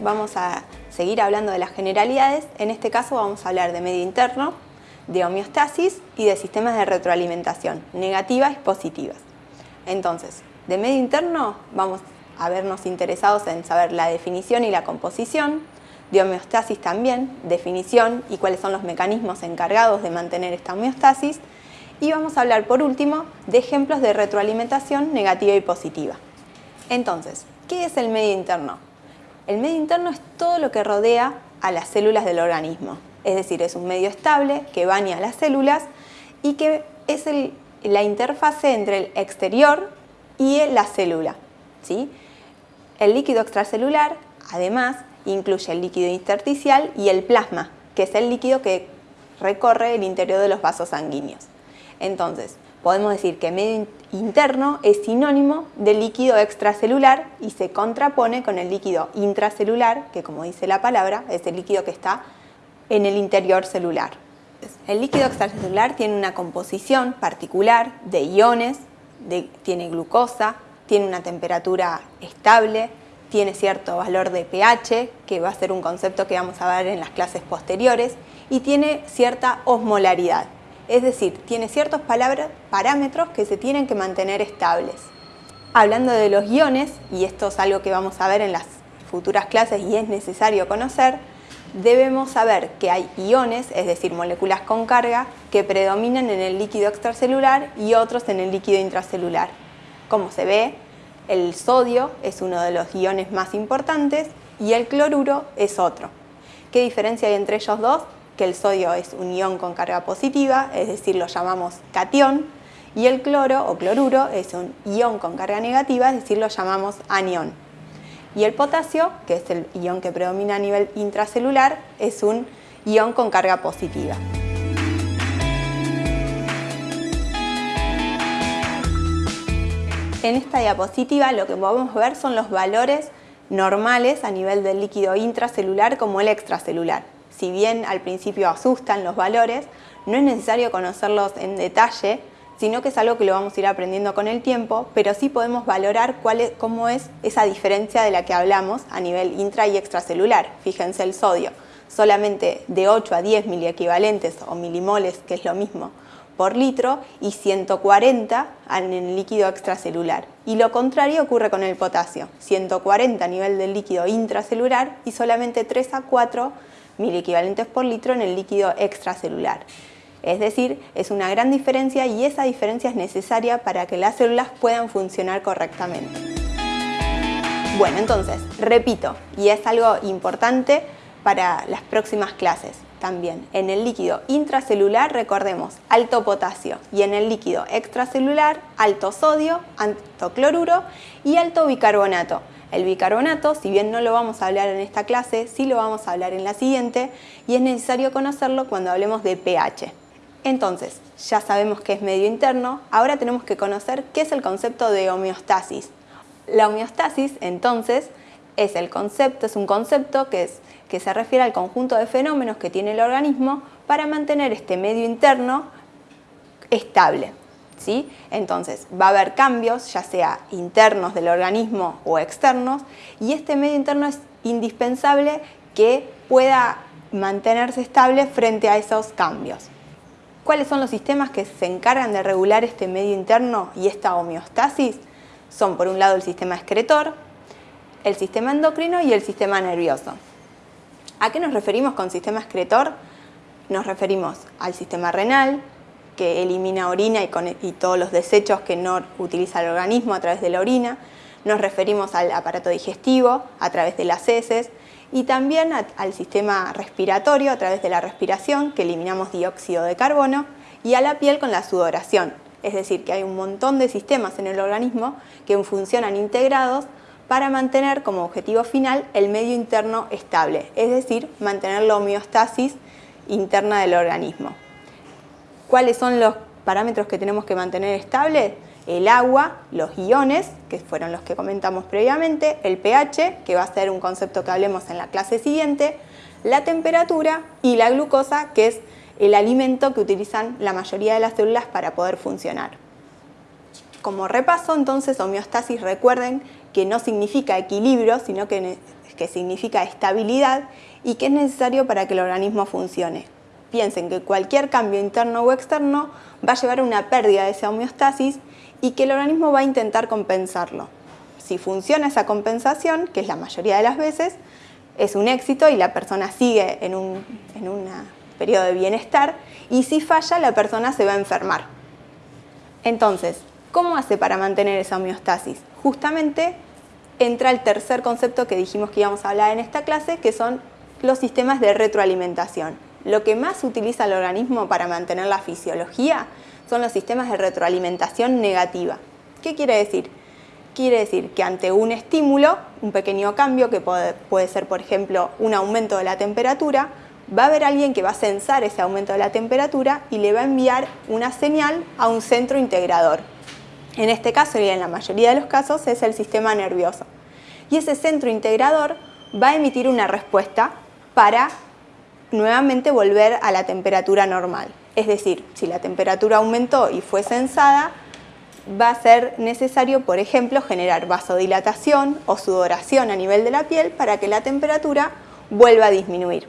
vamos a seguir hablando de las generalidades. En este caso vamos a hablar de medio interno, de homeostasis y de sistemas de retroalimentación, negativas y positivas. Entonces, de medio interno vamos a vernos interesados en saber la definición y la composición, de homeostasis también, definición y cuáles son los mecanismos encargados de mantener esta homeostasis, y vamos a hablar por último de ejemplos de retroalimentación negativa y positiva. Entonces, ¿qué es el medio interno? El medio interno es todo lo que rodea a las células del organismo, es decir, es un medio estable que baña a las células y que es la interfase entre el exterior y la célula. ¿sí? El líquido extracelular, además, incluye el líquido intersticial y el plasma, que es el líquido que recorre el interior de los vasos sanguíneos. Entonces, podemos decir que medio interno es sinónimo del líquido extracelular y se contrapone con el líquido intracelular, que como dice la palabra, es el líquido que está en el interior celular. El líquido extracelular tiene una composición particular de iones, tiene glucosa, tiene una temperatura estable, tiene cierto valor de pH, que va a ser un concepto que vamos a ver en las clases posteriores, y tiene cierta osmolaridad, es decir, tiene ciertos parámetros que se tienen que mantener estables. Hablando de los iones, y esto es algo que vamos a ver en las futuras clases y es necesario conocer, debemos saber que hay iones, es decir, moléculas con carga, que predominan en el líquido extracelular y otros en el líquido intracelular. Como se ve, el sodio es uno de los iones más importantes y el cloruro es otro. ¿Qué diferencia hay entre ellos dos? Que el sodio es un ion con carga positiva, es decir, lo llamamos catión, y el cloro o cloruro es un ion con carga negativa, es decir, lo llamamos anión. Y el potasio, que es el ion que predomina a nivel intracelular, es un ion con carga positiva. En esta diapositiva lo que podemos ver son los valores normales a nivel del líquido intracelular como el extracelular si bien al principio asustan los valores, no es necesario conocerlos en detalle, sino que es algo que lo vamos a ir aprendiendo con el tiempo, pero sí podemos valorar cuál es, cómo es esa diferencia de la que hablamos a nivel intra y extracelular. Fíjense el sodio, solamente de 8 a 10 miliequivalentes o milimoles, que es lo mismo, por litro y 140 en el líquido extracelular. Y lo contrario ocurre con el potasio, 140 a nivel del líquido intracelular y solamente 3 a 4 mil equivalentes por litro en el líquido extracelular. Es decir, es una gran diferencia y esa diferencia es necesaria para que las células puedan funcionar correctamente. Bueno, entonces, repito, y es algo importante para las próximas clases también. En el líquido intracelular, recordemos, alto potasio y en el líquido extracelular, alto sodio, alto cloruro y alto bicarbonato. El bicarbonato, si bien no lo vamos a hablar en esta clase, sí lo vamos a hablar en la siguiente y es necesario conocerlo cuando hablemos de pH. Entonces, ya sabemos que es medio interno, ahora tenemos que conocer qué es el concepto de homeostasis. La homeostasis, entonces, es el concepto, es un concepto que, que se refiere al conjunto de fenómenos que tiene el organismo para mantener este medio interno estable. Entonces va a haber cambios, ya sea internos del organismo o externos, y este medio interno es indispensable que pueda mantenerse estable frente a esos cambios. ¿Cuáles son los sistemas que se encargan de regular este medio interno y esta homeostasis? Son por un lado el sistema excretor, el sistema endocrino y el sistema nervioso. ¿A qué nos referimos con sistema excretor? Nos referimos al sistema renal, que elimina orina y, todos los desechos que no utiliza el organismo a través de la orina. Nos referimos al aparato digestivo a través de las heces y también al sistema respiratorio a través de la respiración, que eliminamos dióxido de carbono, y a la piel con la sudoración. Es decir, que hay un montón de sistemas en el organismo que funcionan integrados para mantener como objetivo final el medio interno estable, es decir, mantener la homeostasis interna del organismo. ¿Cuáles son los parámetros que tenemos que mantener estables? El agua, los iones, que fueron los que comentamos previamente, el pH, que va a ser un concepto que hablemos en la clase siguiente, la temperatura y la glucosa, que es el alimento que utilizan la mayoría de las células para poder funcionar. Como repaso, entonces, homeostasis, recuerden que no significa equilibrio, sino que que significa estabilidad y que es necesario para que el organismo funcione. Piensen que cualquier cambio interno o externo va a llevar a una pérdida de esa homeostasis y que el organismo va a intentar compensarlo. Si funciona esa compensación, que es la mayoría de las veces, es un éxito y la persona sigue en un periodo de bienestar y si falla la persona se va a enfermar. Entonces, ¿cómo hace para mantener esa homeostasis? Justamente entra el tercer concepto que dijimos que íbamos a hablar en esta clase, que son los sistemas de retroalimentación. Lo que más utiliza el organismo para mantener la fisiología son los sistemas de retroalimentación negativa. ¿Qué quiere decir? Quiere decir que ante un estímulo, un pequeño cambio, que puede, ser por ejemplo un aumento de la temperatura, va a haber alguien que va a censar ese aumento de la temperatura y le va a enviar una señal a un centro integrador. En este caso y en la mayoría de los casos es el sistema nervioso. Y ese centro integrador va a emitir una respuesta para nuevamente volver a la temperatura normal. Es decir, si la temperatura aumentó y fue censada, va a ser necesario, por ejemplo, generar vasodilatación o sudoración a nivel de la piel para que la temperatura vuelva a disminuir.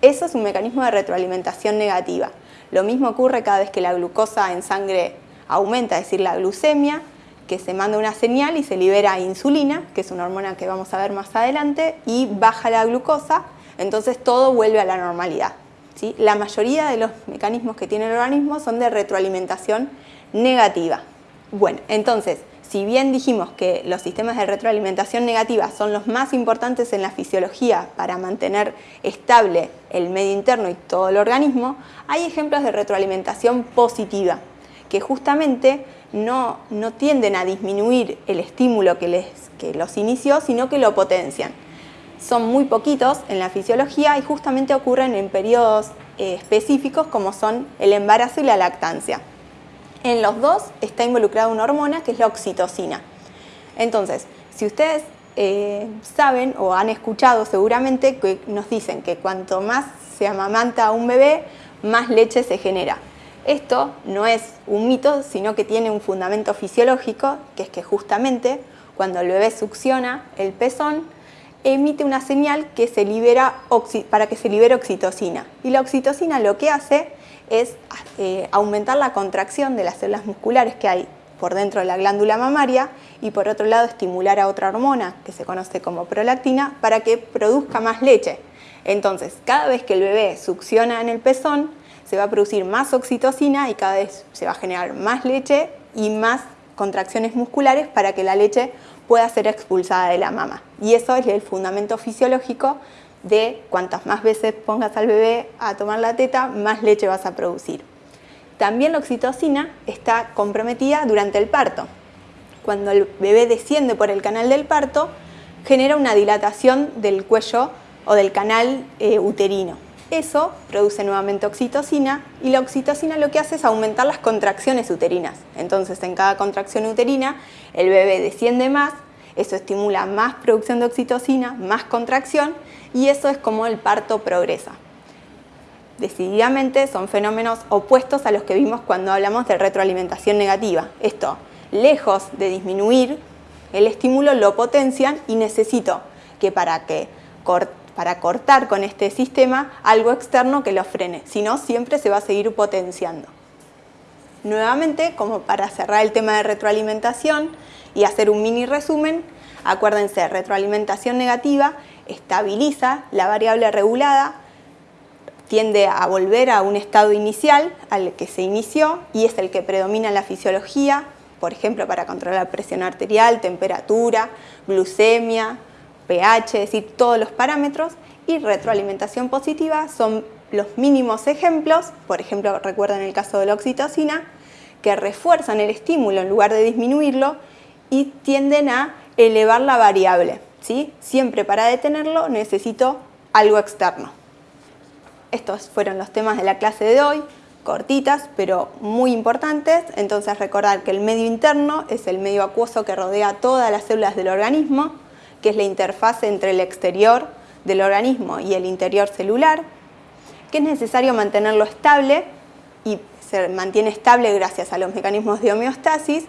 Eso es un mecanismo de retroalimentación negativa. Lo mismo ocurre cada vez que la glucosa en sangre aumenta, es decir, la glucemia, que se manda una señal y se libera insulina, que es una hormona que vamos a ver más adelante, y baja la glucosa, entonces todo vuelve a la normalidad. La mayoría de los mecanismos que tiene el organismo son de retroalimentación negativa. Bueno, entonces, si bien dijimos que los sistemas de retroalimentación negativa son los más importantes en la fisiología para mantener estable el medio interno y todo el organismo, hay ejemplos de retroalimentación positiva, que justamente no, tienden a disminuir el estímulo que, les, que los inició, sino que lo potencian. Son muy poquitos en la fisiología y justamente ocurren en periodos eh, específicos como son el embarazo y la lactancia. En los dos está involucrada una hormona que es la oxitocina. Entonces, si ustedes eh, saben o han escuchado seguramente que nos dicen que cuanto más se amamanta a un bebé, más leche se genera. Esto no es un mito, sino que tiene un fundamento fisiológico, que es que justamente cuando el bebé succiona el pezón, emite una señal que se libera para que se libere oxitocina. Y la oxitocina lo que hace es eh, aumentar la contracción de las células musculares que hay por dentro de la glándula mamaria y por otro lado estimular a otra hormona que se conoce como prolactina para que produzca más leche. Entonces, cada vez que el bebé succiona en el pezón, se va a producir más oxitocina y cada vez se va a generar más leche y más contracciones musculares para que la leche pueda ser expulsada de la mama. Y eso es el fundamento fisiológico de cuantas más veces pongas al bebé a tomar la teta, más leche vas a producir. También la oxitocina está comprometida durante el parto. Cuando el bebé desciende por el canal del parto, genera una dilatación del cuello o del canal eh, uterino. Eso produce nuevamente oxitocina y la oxitocina lo que hace es aumentar las contracciones uterinas. Entonces en cada contracción uterina el bebé desciende más, eso estimula más producción de oxitocina, más contracción y eso es como el parto progresa. Decididamente son fenómenos opuestos a los que vimos cuando hablamos de retroalimentación negativa. Esto, lejos de disminuir el estímulo, lo potencian y necesito que para, que para cortar con este sistema algo externo que lo frene, si no siempre se va a seguir potenciando. Nuevamente, como para cerrar el tema de retroalimentación y hacer un mini resumen, acuérdense, retroalimentación negativa estabiliza la variable regulada, tiende a volver a un estado inicial al que se inició y es el que predomina en la fisiología, por ejemplo, para controlar presión arterial, temperatura, glucemia, pH, es decir, todos los parámetros, y retroalimentación positiva son los mínimos ejemplos, por ejemplo, recuerden el caso de la oxitocina, que refuerzan el estímulo en lugar de disminuirlo y tienden a elevar la variable. Siempre para detenerlo necesito algo externo. Estos fueron los temas de la clase de hoy, cortitas pero muy importantes. Entonces recordar que el medio interno es el medio acuoso que rodea todas las células del organismo, que es la interfase entre el exterior del organismo y el interior celular, que es necesario mantenerlo estable y se mantiene estable gracias a los mecanismos de homeostasis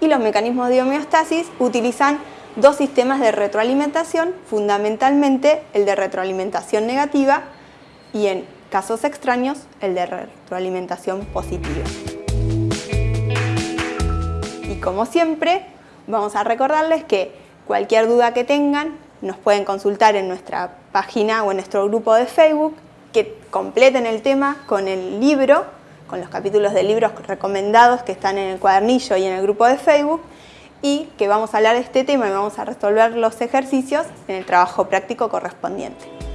y los mecanismos de homeostasis utilizan dos sistemas de retroalimentación, fundamentalmente el de retroalimentación negativa y en casos extraños el de retroalimentación positiva. Y como siempre, vamos a recordarles que cualquier duda que tengan nos pueden consultar en nuestra página o en nuestro grupo de Facebook, que completen el tema con el libro, con los capítulos de libros recomendados que están en el cuadernillo y en el grupo de Facebook, y que vamos a hablar de este tema y vamos a resolver los ejercicios en el trabajo práctico correspondiente.